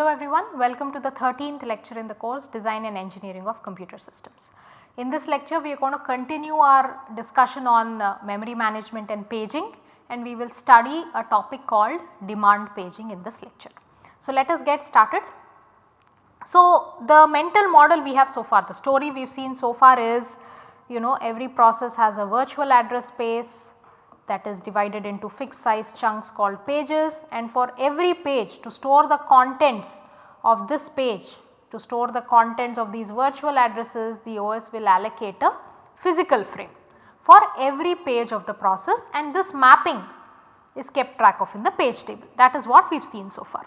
Hello everyone, welcome to the 13th lecture in the course Design and Engineering of Computer Systems. In this lecture we are going to continue our discussion on uh, memory management and paging and we will study a topic called demand paging in this lecture. So let us get started. So the mental model we have so far, the story we have seen so far is you know every process has a virtual address space that is divided into fixed size chunks called pages. And for every page to store the contents of this page to store the contents of these virtual addresses the OS will allocate a physical frame for every page of the process. And this mapping is kept track of in the page table. That is what we have seen so far.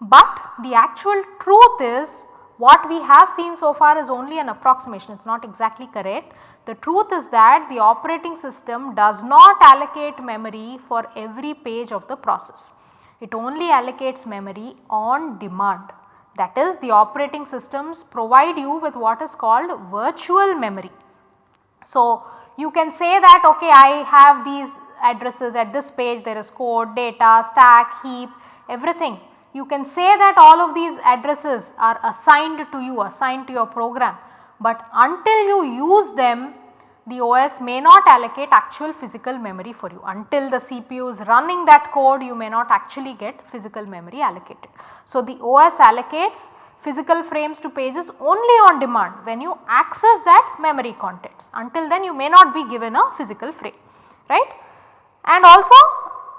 But the actual truth is what we have seen so far is only an approximation. It is not exactly correct the truth is that the operating system does not allocate memory for every page of the process. It only allocates memory on demand. That is the operating systems provide you with what is called virtual memory. So, you can say that okay I have these addresses at this page there is code, data, stack, heap, everything. You can say that all of these addresses are assigned to you, assigned to your program but until you use them the OS may not allocate actual physical memory for you until the CPU is running that code you may not actually get physical memory allocated. So, the OS allocates physical frames to pages only on demand when you access that memory contents until then you may not be given a physical frame right. And also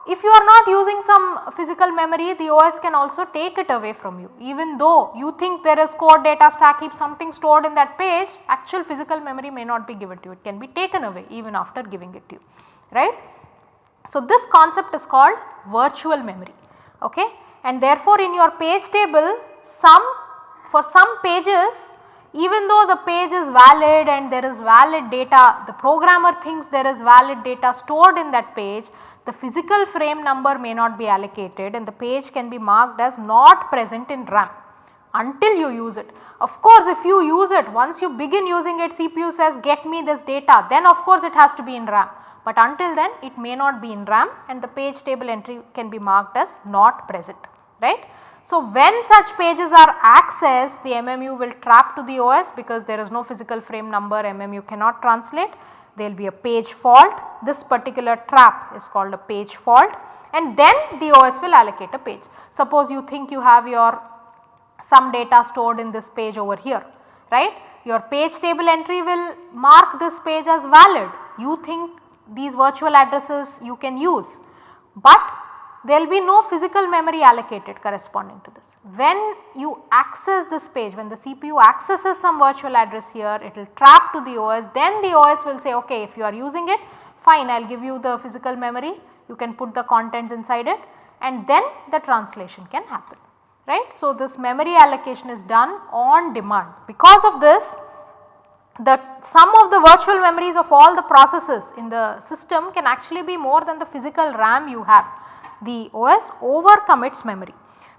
if you are not using some physical memory the OS can also take it away from you. Even though you think there is code data stack heap something stored in that page actual physical memory may not be given to you. It can be taken away even after giving it to you right. So, this concept is called virtual memory okay? And therefore in your page table some for some pages even though the page is valid and there is valid data the programmer thinks there is valid data stored in that page the physical frame number may not be allocated and the page can be marked as not present in RAM until you use it. Of course, if you use it once you begin using it CPU says get me this data then of course it has to be in RAM but until then it may not be in RAM and the page table entry can be marked as not present right. So, when such pages are accessed the MMU will trap to the OS because there is no physical frame number MMU cannot translate. There will be a page fault. This particular trap is called a page fault. And then the OS will allocate a page. Suppose you think you have your some data stored in this page over here right? Your page table entry will mark this page as valid. You think these virtual addresses you can use. But there will be no physical memory allocated corresponding to this. When you access this page when the CPU accesses some virtual address here it will trap to the OS then the OS will say okay if you are using it fine I will give you the physical memory you can put the contents inside it and then the translation can happen right. So, this memory allocation is done on demand because of this the sum of the virtual memories of all the processes in the system can actually be more than the physical RAM you have the OS overcommits memory.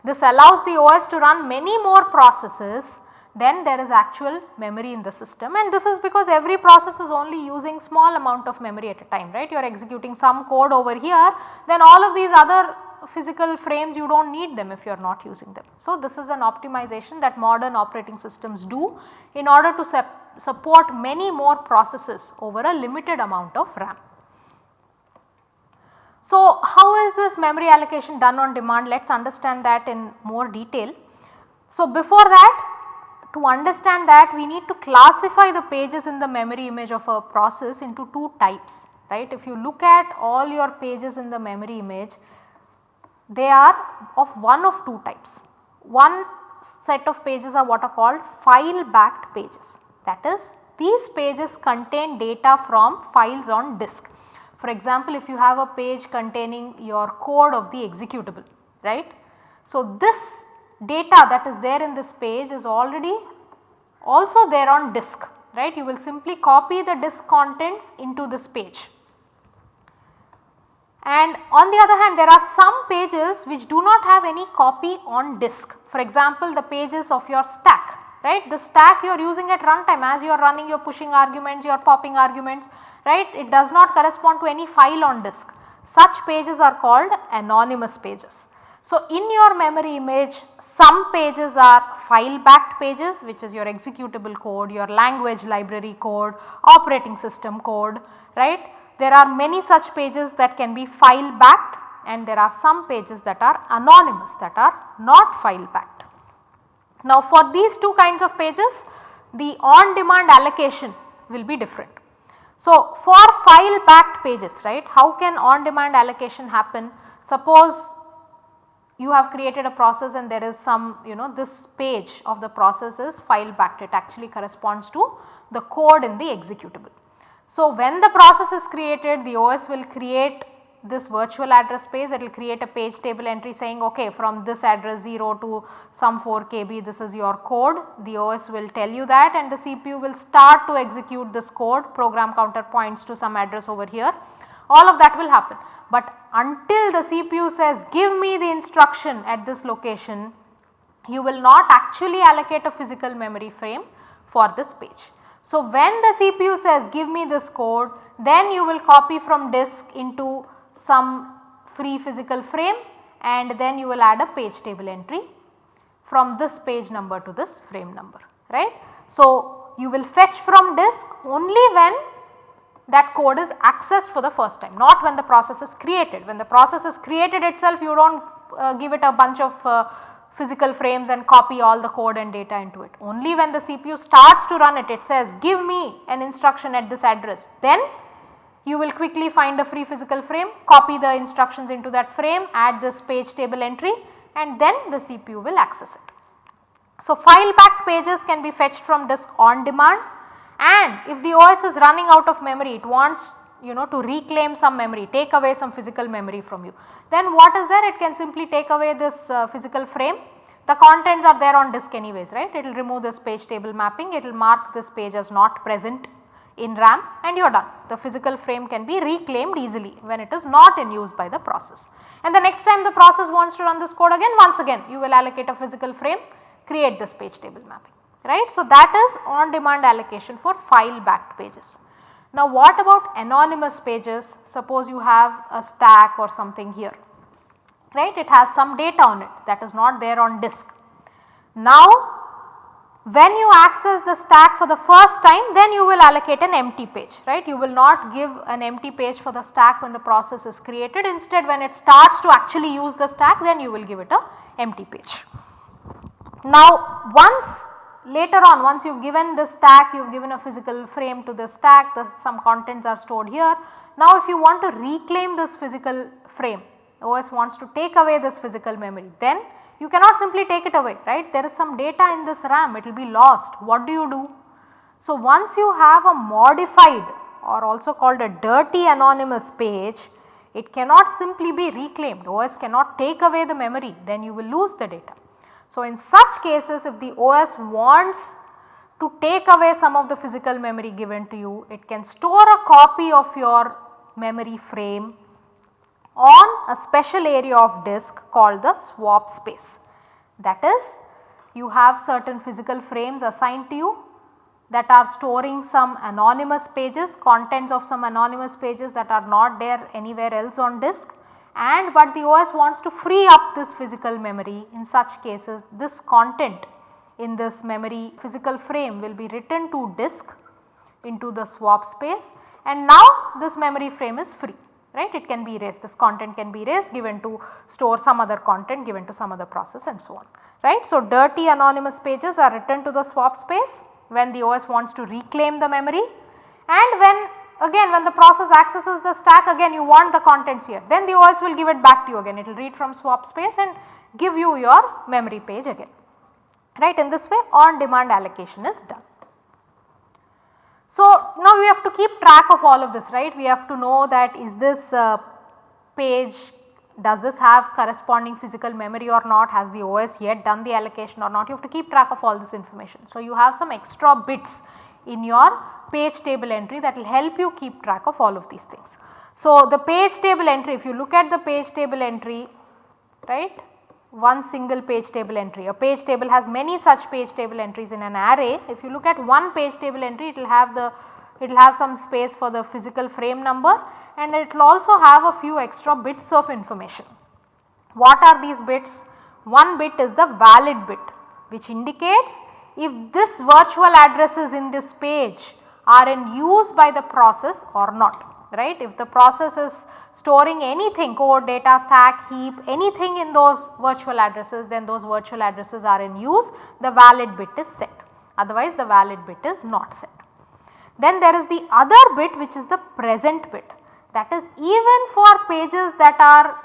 This allows the OS to run many more processes than there is actual memory in the system and this is because every process is only using small amount of memory at a time right. You are executing some code over here then all of these other physical frames you do not need them if you are not using them. So, this is an optimization that modern operating systems do in order to support many more processes over a limited amount of RAM. So, how is this memory allocation done on demand? Let us understand that in more detail. So, before that to understand that we need to classify the pages in the memory image of a process into two types right. If you look at all your pages in the memory image they are of one of two types. One set of pages are what are called file backed pages that is these pages contain data from files on disk for example, if you have a page containing your code of the executable right. So, this data that is there in this page is already also there on disk right you will simply copy the disk contents into this page. And on the other hand there are some pages which do not have any copy on disk for example the pages of your stack right the stack you are using at runtime as you are running your pushing arguments your popping arguments right it does not correspond to any file on disk. Such pages are called anonymous pages. So, in your memory image some pages are file backed pages which is your executable code, your language library code, operating system code right. There are many such pages that can be file backed and there are some pages that are anonymous that are not file backed. Now for these two kinds of pages the on demand allocation will be different. So for file backed pages right how can on demand allocation happen suppose you have created a process and there is some you know this page of the process is file backed it actually corresponds to the code in the executable. So when the process is created the OS will create this virtual address space it will create a page table entry saying okay from this address 0 to some 4 kb this is your code the OS will tell you that and the CPU will start to execute this code program counter points to some address over here all of that will happen. But until the CPU says give me the instruction at this location you will not actually allocate a physical memory frame for this page. So when the CPU says give me this code then you will copy from disk into some free physical frame and then you will add a page table entry from this page number to this frame number right. So, you will fetch from disk only when that code is accessed for the first time not when the process is created. When the process is created itself you do not uh, give it a bunch of uh, physical frames and copy all the code and data into it. Only when the CPU starts to run it, it says give me an instruction at this address then you will quickly find a free physical frame, copy the instructions into that frame, add this page table entry and then the CPU will access it. So, file backed pages can be fetched from disk on demand. And if the OS is running out of memory it wants you know to reclaim some memory take away some physical memory from you then what is there? It can simply take away this uh, physical frame. The contents are there on disk anyways right? It will remove this page table mapping. It will mark this page as not present in RAM and you are done. The physical frame can be reclaimed easily when it is not in use by the process. And the next time the process wants to run this code again once again you will allocate a physical frame create this page table mapping right. So, that is on demand allocation for file backed pages. Now what about anonymous pages suppose you have a stack or something here right it has some data on it that is not there on disk. Now when you access the stack for the first time then you will allocate an empty page right. You will not give an empty page for the stack when the process is created instead when it starts to actually use the stack then you will give it a empty page. Now once later on once you have given the stack you have given a physical frame to the stack the some contents are stored here. Now if you want to reclaim this physical frame OS wants to take away this physical memory then you cannot simply take it away right there is some data in this RAM it will be lost what do you do? So once you have a modified or also called a dirty anonymous page it cannot simply be reclaimed OS cannot take away the memory then you will lose the data. So in such cases if the OS wants to take away some of the physical memory given to you it can store a copy of your memory frame on a special area of disk called the swap space. That is you have certain physical frames assigned to you that are storing some anonymous pages contents of some anonymous pages that are not there anywhere else on disk and but the OS wants to free up this physical memory in such cases this content in this memory physical frame will be written to disk into the swap space and now this memory frame is free right? It can be erased. This content can be erased given to store some other content given to some other process and so on right. So, dirty anonymous pages are written to the swap space when the OS wants to reclaim the memory. And when again when the process accesses the stack again you want the contents here. Then the OS will give it back to you again. It will read from swap space and give you your memory page again right? In this way on demand allocation is done. So, now we have to keep track of all of this right we have to know that is this uh, page does this have corresponding physical memory or not has the OS yet done the allocation or not you have to keep track of all this information. So, you have some extra bits in your page table entry that will help you keep track of all of these things. So, the page table entry if you look at the page table entry right one single page table entry. A page table has many such page table entries in an array. If you look at one page table entry it will have the it will have some space for the physical frame number and it will also have a few extra bits of information. What are these bits? One bit is the valid bit which indicates if this virtual addresses in this page are in use by the process or not right. If the process is storing anything code, data stack, heap anything in those virtual addresses then those virtual addresses are in use the valid bit is set otherwise the valid bit is not set. Then there is the other bit which is the present bit that is even for pages that are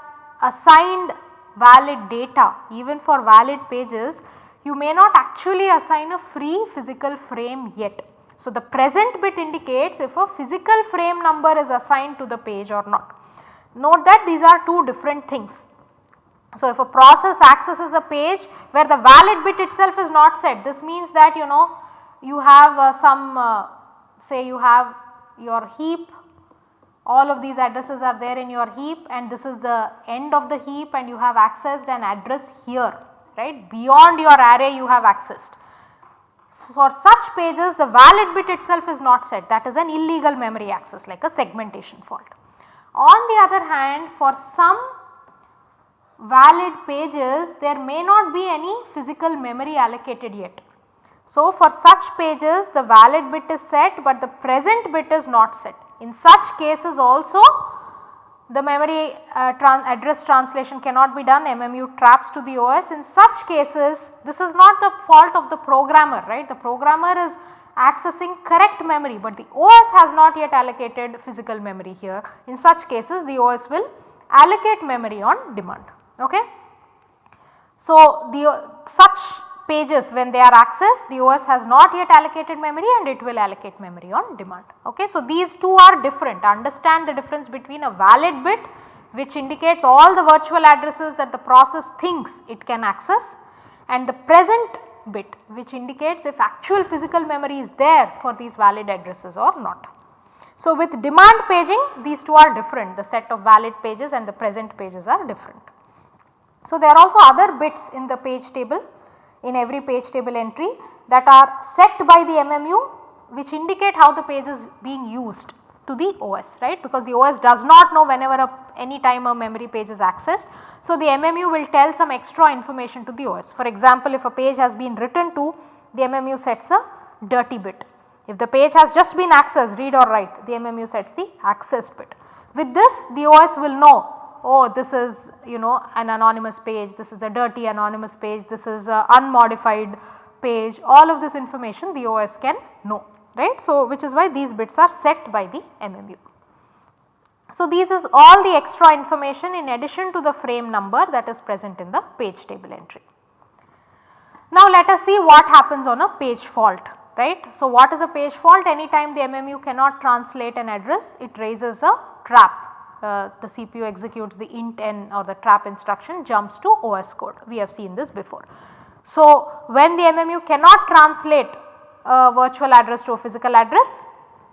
assigned valid data even for valid pages you may not actually assign a free physical frame yet. So, the present bit indicates if a physical frame number is assigned to the page or not. Note that these are two different things. So, if a process accesses a page where the valid bit itself is not set this means that you know you have uh, some uh, say you have your heap all of these addresses are there in your heap and this is the end of the heap and you have accessed an address here right beyond your array you have accessed. For such pages the valid bit itself is not set that is an illegal memory access like a segmentation fault. On the other hand for some valid pages there may not be any physical memory allocated yet. So, for such pages the valid bit is set but the present bit is not set. In such cases also the memory uh, address translation cannot be done MMU traps to the OS. In such cases this is not the fault of the programmer right the programmer is accessing correct memory but the OS has not yet allocated physical memory here. In such cases the OS will allocate memory on demand ok. So, the uh, such pages when they are accessed the OS has not yet allocated memory and it will allocate memory on demand. Okay. So, these two are different understand the difference between a valid bit which indicates all the virtual addresses that the process thinks it can access and the present bit which indicates if actual physical memory is there for these valid addresses or not. So, with demand paging these two are different the set of valid pages and the present pages are different. So, there are also other bits in the page table in every page table entry that are set by the MMU which indicate how the page is being used to the OS right because the OS does not know whenever a, any time a memory page is accessed. So, the MMU will tell some extra information to the OS. For example, if a page has been written to the MMU sets a dirty bit. If the page has just been accessed read or write the MMU sets the access bit. With this the OS will know oh this is you know an anonymous page, this is a dirty anonymous page, this is a unmodified page all of this information the OS can know right. So, which is why these bits are set by the MMU. So, these is all the extra information in addition to the frame number that is present in the page table entry. Now, let us see what happens on a page fault right. So, what is a page fault anytime the MMU cannot translate an address it raises a trap uh, the CPU executes the int n or the trap instruction jumps to OS code. We have seen this before. So, when the MMU cannot translate a virtual address to a physical address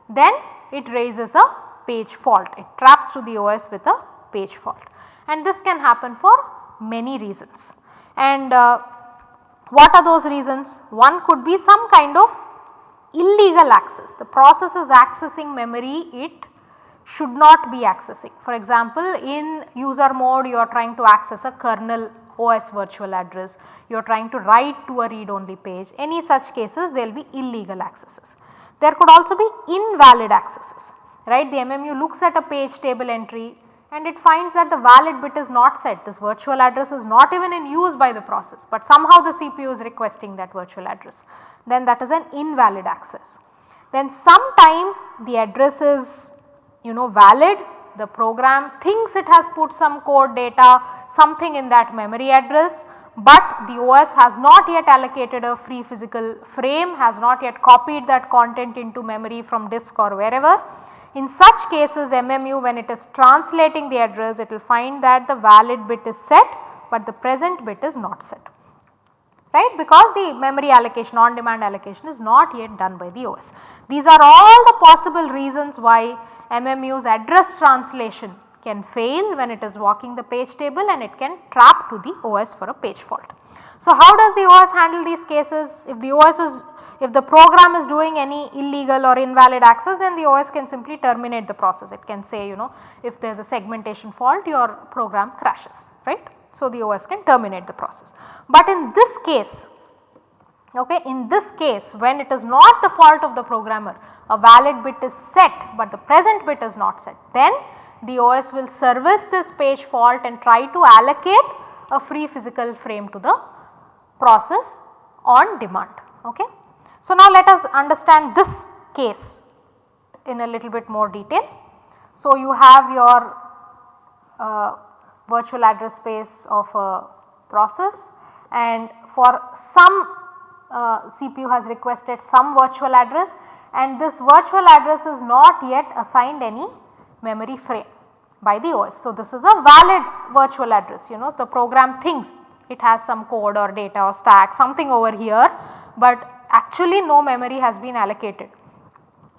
then it raises a page fault. It traps to the OS with a page fault. And this can happen for many reasons. And uh, what are those reasons? One could be some kind of illegal access. The process is accessing memory it should not be accessing. For example, in user mode you are trying to access a kernel OS virtual address, you are trying to write to a read only page, any such cases there will be illegal accesses. There could also be invalid accesses, right. The MMU looks at a page table entry and it finds that the valid bit is not set, this virtual address is not even in use by the process, but somehow the CPU is requesting that virtual address, then that is an invalid access. Then sometimes the address is you know valid the program thinks it has put some code data something in that memory address but the OS has not yet allocated a free physical frame has not yet copied that content into memory from disk or wherever. In such cases MMU when it is translating the address it will find that the valid bit is set but the present bit is not set right because the memory allocation on demand allocation is not yet done by the OS. These are all the possible reasons why MMU's address translation can fail when it is walking the page table and it can trap to the OS for a page fault. So, how does the OS handle these cases? If the OS is if the program is doing any illegal or invalid access then the OS can simply terminate the process. It can say you know if there is a segmentation fault your program crashes right. So, the OS can terminate the process. But in this case, okay, in this case when it is not the fault of the programmer, a valid bit is set but the present bit is not set, then the OS will service this page fault and try to allocate a free physical frame to the process on demand. Okay. So, now let us understand this case in a little bit more detail. So, you have your uh, virtual address space of a process and for some uh, CPU has requested some virtual address and this virtual address is not yet assigned any memory frame by the OS. So, this is a valid virtual address you know the program thinks it has some code or data or stack something over here, but actually no memory has been allocated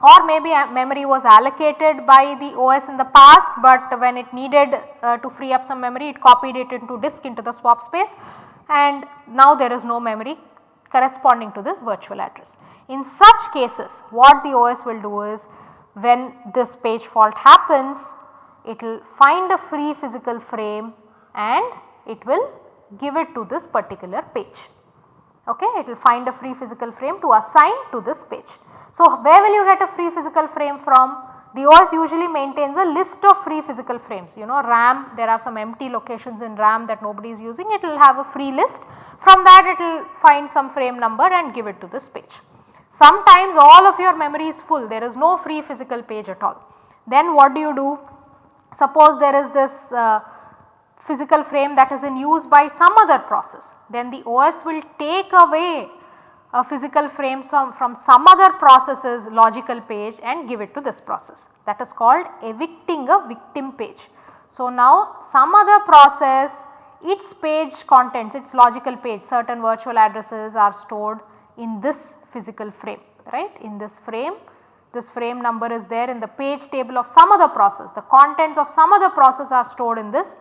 or maybe memory was allocated by the OS in the past, but when it needed uh, to free up some memory it copied it into disk into the swap space and now there is no memory corresponding to this virtual address. In such cases what the OS will do is when this page fault happens it will find a free physical frame and it will give it to this particular page. Okay, it will find a free physical frame to assign to this page. So, where will you get a free physical frame from? The OS usually maintains a list of free physical frames you know RAM there are some empty locations in RAM that nobody is using it will have a free list from that it will find some frame number and give it to this page. Sometimes all of your memory is full there is no free physical page at all. Then what do you do? Suppose there is this uh, physical frame that is in use by some other process then the OS will take away a physical frame from, from some other processes logical page and give it to this process. That is called evicting a victim page. So, now some other process its page contents its logical page certain virtual addresses are stored in this physical frame right? In this frame this frame number is there in the page table of some other process. The contents of some other process are stored in this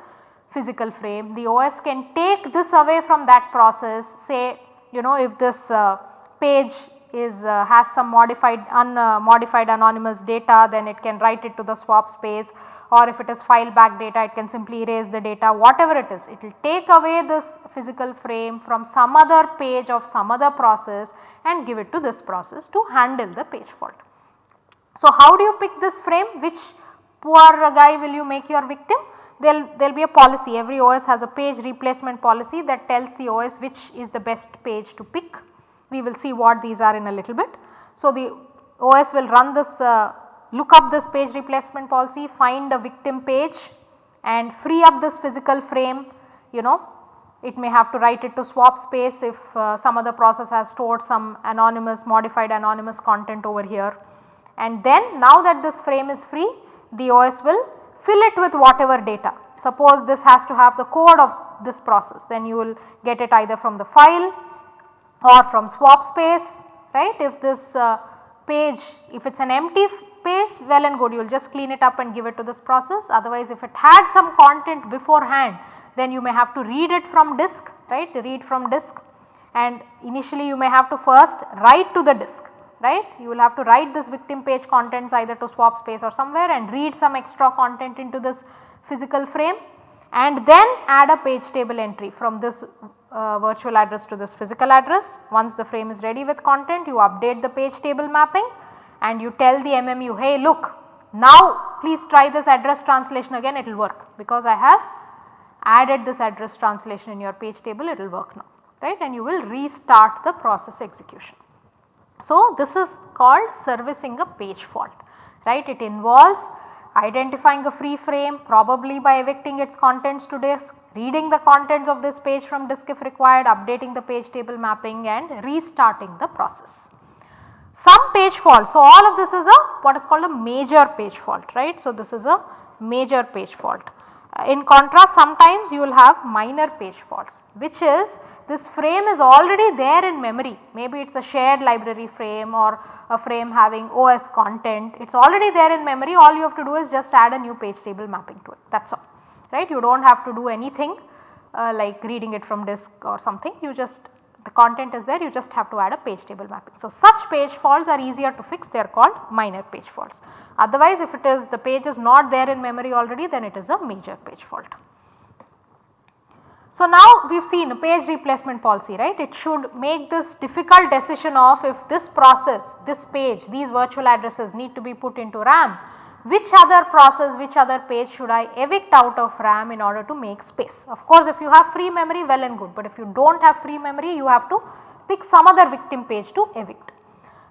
physical frame. The OS can take this away from that process say you know if this uh, page is uh, has some modified unmodified uh, anonymous data then it can write it to the swap space or if it is file back data it can simply erase the data whatever it is it will take away this physical frame from some other page of some other process and give it to this process to handle the page fault. So, how do you pick this frame which poor guy will you make your victim? There will be a policy every OS has a page replacement policy that tells the OS which is the best page to pick. We will see what these are in a little bit. So, the OS will run this uh, look up this page replacement policy find a victim page and free up this physical frame you know it may have to write it to swap space if uh, some other process has stored some anonymous modified anonymous content over here. And then now that this frame is free the OS will fill it with whatever data. Suppose this has to have the code of this process. Then you will get it either from the file or from swap space right. If this uh, page if it is an empty page well and good. You will just clean it up and give it to this process. Otherwise if it had some content beforehand then you may have to read it from disk right? Read from disk. And initially you may have to first write to the disk right. You will have to write this victim page contents either to swap space or somewhere and read some extra content into this physical frame and then add a page table entry from this uh, virtual address to this physical address. Once the frame is ready with content you update the page table mapping and you tell the MMU hey look now please try this address translation again it will work because I have added this address translation in your page table it will work now right and you will restart the process execution. So, this is called servicing a page fault right it involves identifying a free frame probably by evicting its contents to disk, reading the contents of this page from disk if required, updating the page table mapping and restarting the process. Some page fault, so all of this is a what is called a major page fault right. So, this is a major page fault. In contrast sometimes you will have minor page faults which is this frame is already there in memory. Maybe it is a shared library frame or a frame having OS content. It is already there in memory. All you have to do is just add a new page table mapping to it. That is all. Right? You do not have to do anything uh, like reading it from disk or something. You just the content is there you just have to add a page table mapping. So, such page faults are easier to fix they are called minor page faults. Otherwise if it is the page is not there in memory already then it is a major page fault. So now we have seen a page replacement policy right it should make this difficult decision of if this process this page these virtual addresses need to be put into RAM which other process which other page should I evict out of RAM in order to make space. Of course if you have free memory well and good but if you do not have free memory you have to pick some other victim page to evict.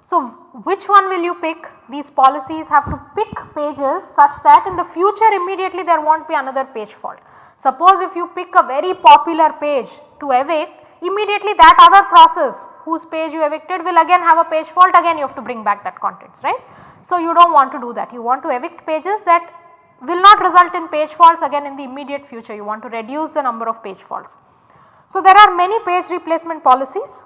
So which one will you pick? These policies have to pick pages such that in the future immediately there will not be another page fault. Suppose if you pick a very popular page to evict immediately that other process whose page you evicted will again have a page fault again you have to bring back that contents right. So you do not want to do that you want to evict pages that will not result in page faults again in the immediate future you want to reduce the number of page faults. So there are many page replacement policies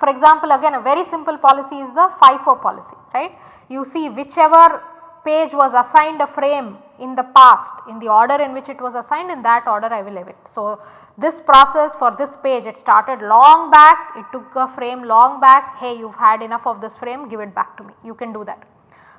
for example again a very simple policy is the FIFO policy right. You see whichever page was assigned a frame in the past in the order in which it was assigned in that order I will evict. So, this process for this page it started long back it took a frame long back hey you have had enough of this frame give it back to me you can do that.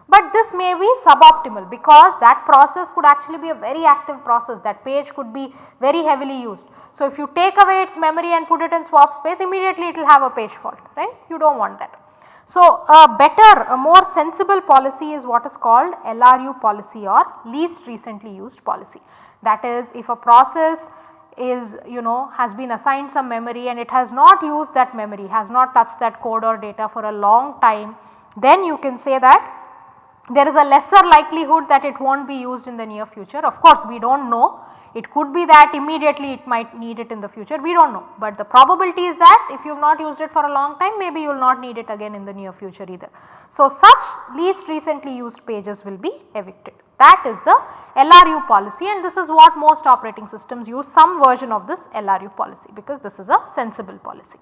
But this may be suboptimal because that process could actually be a very active process that page could be very heavily used. So, if you take away its memory and put it in swap space immediately it will have a page fault right you do not want that. So, a better a more sensible policy is what is called LRU policy or least recently used policy. That is if a process is you know has been assigned some memory and it has not used that memory has not touched that code or data for a long time then you can say that there is a lesser likelihood that it will not be used in the near future. Of course, we do not know it could be that immediately it might need it in the future we do not know, but the probability is that if you have not used it for a long time maybe you will not need it again in the near future either. So, such least recently used pages will be evicted that is the LRU policy and this is what most operating systems use some version of this LRU policy because this is a sensible policy.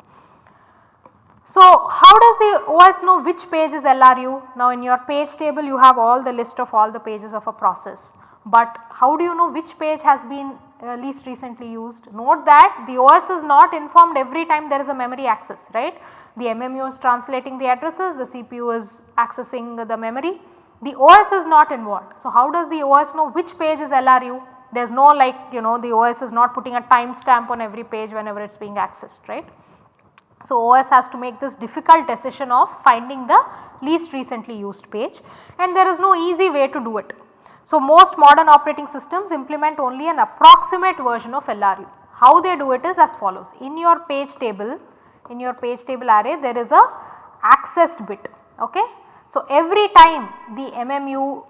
So, how does the OS know which page is LRU? Now, in your page table you have all the list of all the pages of a process but how do you know which page has been uh, least recently used? Note that the OS is not informed every time there is a memory access right. The MMU is translating the addresses, the CPU is accessing the memory, the OS is not involved. So, how does the OS know which page is LRU? There is no like you know the OS is not putting a timestamp on every page whenever it is being accessed right. So, OS has to make this difficult decision of finding the least recently used page and there is no easy way to do it. So, most modern operating systems implement only an approximate version of LRU. How they do it is as follows. In your page table, in your page table array there is a accessed bit. Okay. So, every time the MMU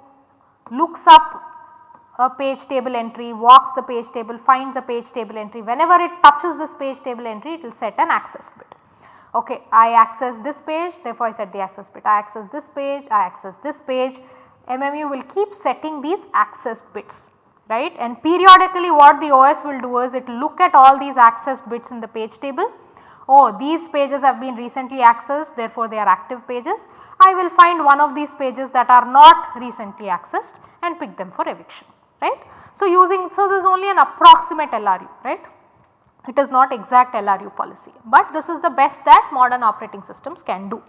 looks up a page table entry, walks the page table, finds a page table entry, whenever it touches this page table entry it will set an access bit. Okay, I access this page therefore I set the access bit, I access this page, I access this page MMU will keep setting these access bits right and periodically what the OS will do is it will look at all these access bits in the page table. Oh these pages have been recently accessed therefore they are active pages. I will find one of these pages that are not recently accessed and pick them for eviction right. So using so this is only an approximate LRU right it is not exact LRU policy but this is the best that modern operating systems can do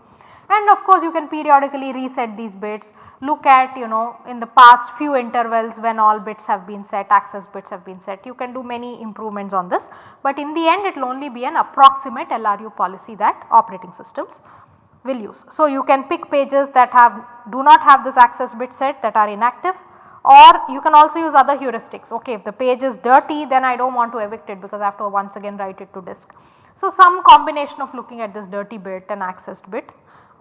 and of course you can periodically reset these bits look at you know in the past few intervals when all bits have been set access bits have been set you can do many improvements on this but in the end it will only be an approximate LRU policy that operating systems will use. So you can pick pages that have do not have this access bit set that are inactive or you can also use other heuristics okay if the page is dirty then I do not want to evict it because I have to once again write it to disk. So some combination of looking at this dirty bit and accessed bit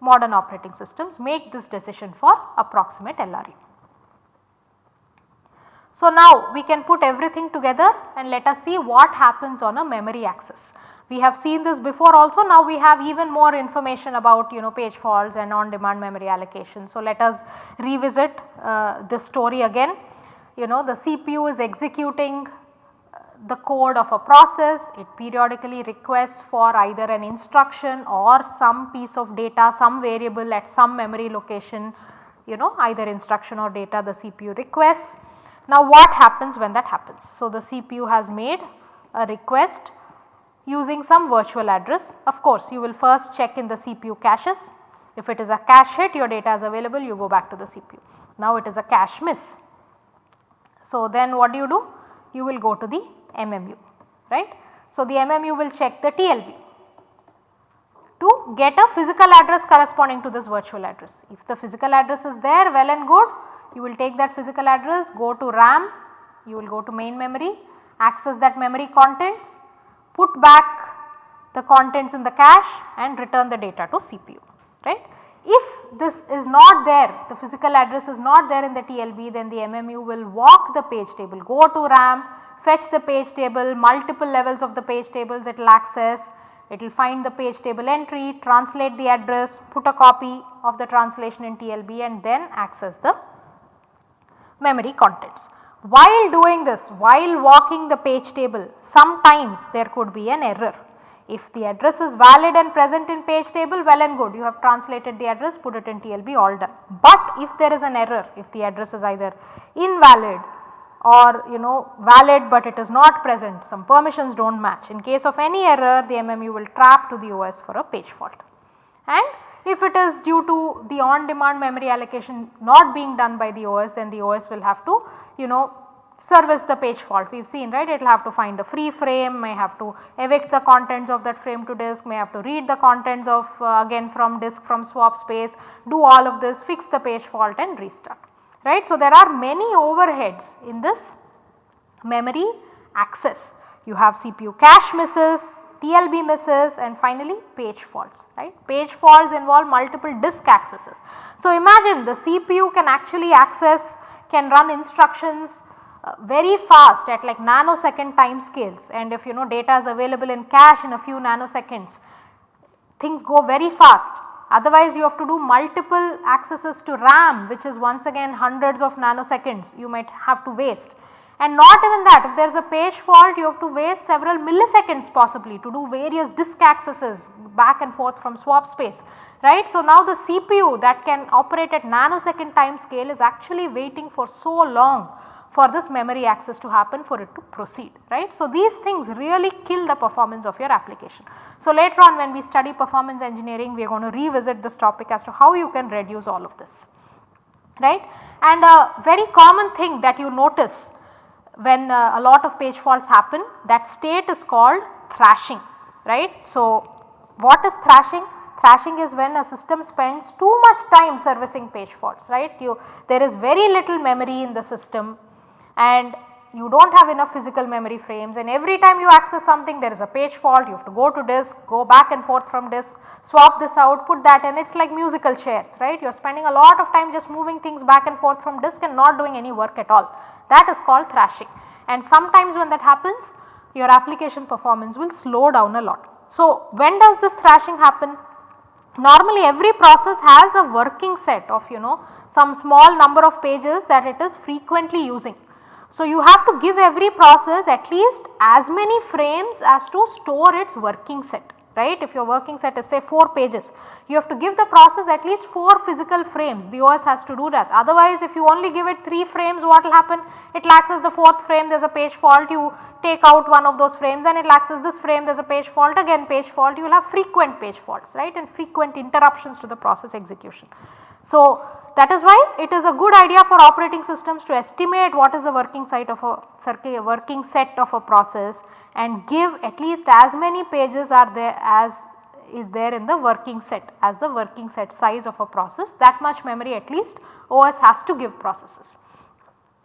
modern operating systems make this decision for approximate LRU. So now we can put everything together and let us see what happens on a memory access. We have seen this before also now we have even more information about you know page faults and on demand memory allocation. So let us revisit uh, this story again you know the CPU is executing the code of a process, it periodically requests for either an instruction or some piece of data, some variable at some memory location, you know either instruction or data the CPU requests. Now what happens when that happens? So the CPU has made a request using some virtual address. Of course you will first check in the CPU caches. If it is a cache hit your data is available you go back to the CPU. Now it is a cache miss. So then what do you do? You will go to the MMU right. So, the MMU will check the TLB to get a physical address corresponding to this virtual address. If the physical address is there well and good, you will take that physical address, go to RAM, you will go to main memory, access that memory contents, put back the contents in the cache and return the data to CPU, right. If this is not there, the physical address is not there in the TLB then the MMU will walk the page table, go to RAM, fetch the page table, multiple levels of the page tables it will access, it will find the page table entry, translate the address, put a copy of the translation in TLB and then access the memory contents. While doing this, while walking the page table, sometimes there could be an error if the address is valid and present in page table well and good you have translated the address put it in TLB all done. But if there is an error if the address is either invalid or you know valid but it is not present some permissions do not match in case of any error the MMU will trap to the OS for a page fault. And if it is due to the on demand memory allocation not being done by the OS then the OS will have to you know service the page fault. We have seen right? It will have to find a free frame may have to evict the contents of that frame to disk may have to read the contents of uh, again from disk from swap space do all of this fix the page fault and restart right. So, there are many overheads in this memory access. You have CPU cache misses TLB misses and finally page faults right. Page faults involve multiple disk accesses. So, imagine the CPU can actually access can run instructions uh, very fast at like nanosecond time scales and if you know data is available in cache in a few nanoseconds things go very fast otherwise you have to do multiple accesses to RAM which is once again hundreds of nanoseconds you might have to waste and not even that if there is a page fault you have to waste several milliseconds possibly to do various disk accesses back and forth from swap space right. So, now the CPU that can operate at nanosecond time scale is actually waiting for so long for this memory access to happen for it to proceed right. So, these things really kill the performance of your application. So, later on when we study performance engineering we are going to revisit this topic as to how you can reduce all of this right. And a very common thing that you notice when uh, a lot of page faults happen that state is called thrashing right. So, what is thrashing? Thrashing is when a system spends too much time servicing page faults right. You, there is very little memory in the system and you do not have enough physical memory frames and every time you access something there is a page fault you have to go to disk, go back and forth from disk, swap this out, put that and it is like musical chairs right. You are spending a lot of time just moving things back and forth from disk and not doing any work at all that is called thrashing and sometimes when that happens your application performance will slow down a lot. So, when does this thrashing happen? Normally every process has a working set of you know some small number of pages that it is frequently using so, you have to give every process at least as many frames as to store its working set right. If your working set is say 4 pages, you have to give the process at least 4 physical frames the OS has to do that. Otherwise if you only give it 3 frames what will happen? It as the 4th frame there is a page fault you take out one of those frames and it as this frame there is a page fault again page fault you will have frequent page faults right and frequent interruptions to the process execution. So, that is why it is a good idea for operating systems to estimate what is the working site of a working set of a process and give at least as many pages are there as is there in the working set as the working set size of a process that much memory at least OS has to give processes.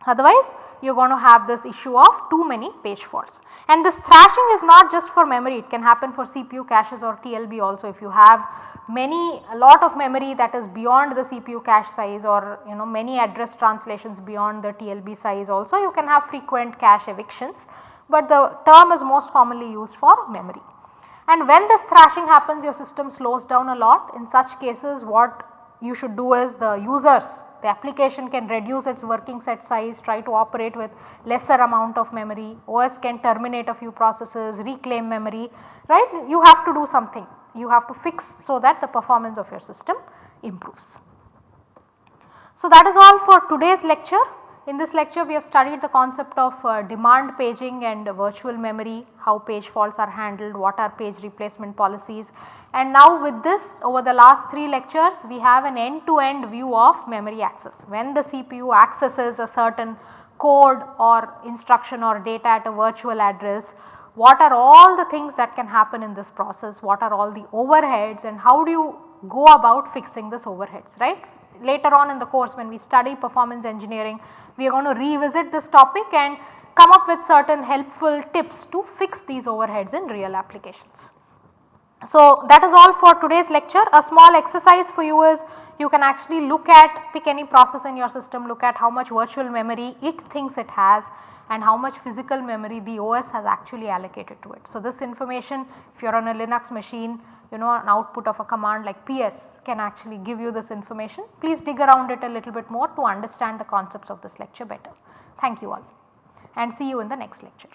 Otherwise you are going to have this issue of too many page faults. And this thrashing is not just for memory it can happen for CPU caches or TLB also if you have many a lot of memory that is beyond the CPU cache size or you know many address translations beyond the TLB size also you can have frequent cache evictions, but the term is most commonly used for memory. And when this thrashing happens your system slows down a lot. In such cases what you should do is the users the application can reduce its working set size try to operate with lesser amount of memory. OS can terminate a few processes reclaim memory right? You have to do something you have to fix so that the performance of your system improves. So, that is all for today's lecture. In this lecture we have studied the concept of uh, demand paging and uh, virtual memory, how page faults are handled, what are page replacement policies and now with this over the last 3 lectures we have an end to end view of memory access. When the CPU accesses a certain code or instruction or data at a virtual address, what are all the things that can happen in this process, what are all the overheads and how do you go about fixing this overheads right. Later on in the course when we study performance engineering we are going to revisit this topic and come up with certain helpful tips to fix these overheads in real applications. So that is all for today's lecture. A small exercise for you is you can actually look at pick any process in your system look at how much virtual memory it thinks it has and how much physical memory the OS has actually allocated to it. So this information if you are on a Linux machine you know an output of a command like ps can actually give you this information. Please dig around it a little bit more to understand the concepts of this lecture better. Thank you all and see you in the next lecture.